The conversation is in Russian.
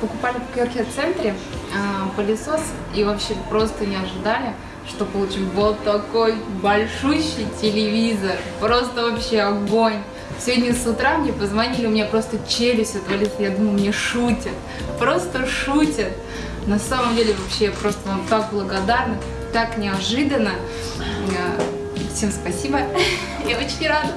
покупали в Кёрхе-центре э, а, пылесос и вообще просто не ожидали, что получим вот такой большущий телевизор. Просто вообще огонь. Сегодня с утра мне позвонили, у меня просто челюсть отвалилась, я думаю, мне шутят, просто шутят. На самом деле вообще я просто вам так благодарна, так неожиданно. Всем спасибо, я очень рада.